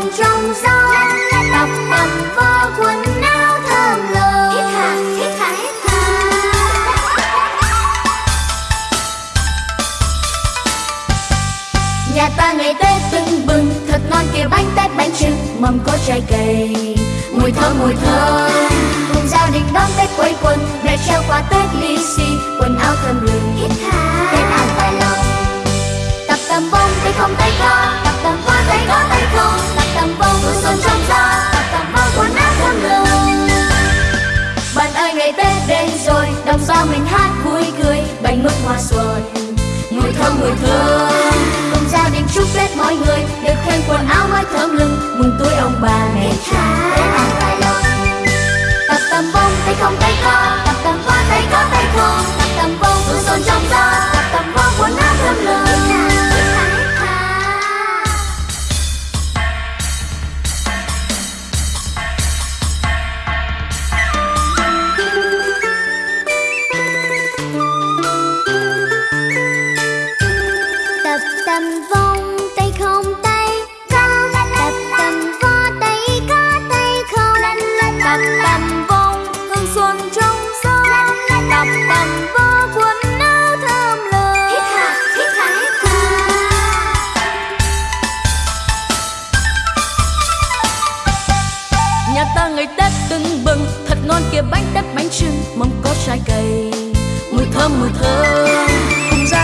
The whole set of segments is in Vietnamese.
xuân trong gió. Tập tầm vò quần áo thơm lừng hít hà hít hà hít hà nhà ta ngày tết tưng bừng thật ngon kia bánh tét bánh trưng mâm có trái cây. Mùi thơm mùi thơm. Cùng gia đình đón tết quây quần mẹ treo quà tết lì xì quần áo thơm lừng. Hít hà tết đến rồi, đồng bào mình hát vui cười, bánh mứt hoa xuân. Mùi thơm mùi thơm. Cùng gia đình chúc tết mọi người, được khen quần áo mới thơm lừng. Mừng tuổi ông bà bánh tét bánh trưng Mâm có trái cây. Mùi thơm mùi thơm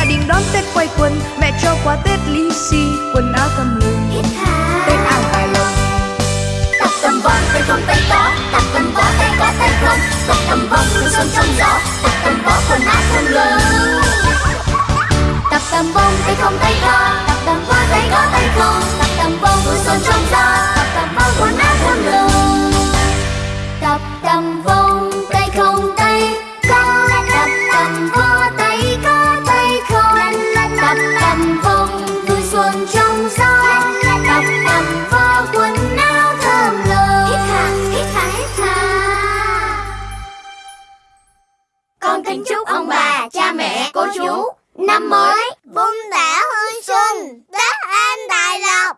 đình đón Tết quay quần. Mẹ cho quà Tết lì xì quần áo hít hà. Tết an tài lòng tập tầm vò tay không tay có tập tầm vò tay có tay không tập tầm vò hương xuân trong gió. Tập tầm vò quần áo thơm lừng tập tầm bông tay không tay có tập tầm vò tay có tay không tập tầm bông hương xuân trong gió. Tập tầm vò quần áo thơm lừng tập tầm vông kính chúc ông bà cha mẹ cô chú. Năm mới vun đã hương xuân, Tết an tài lộc.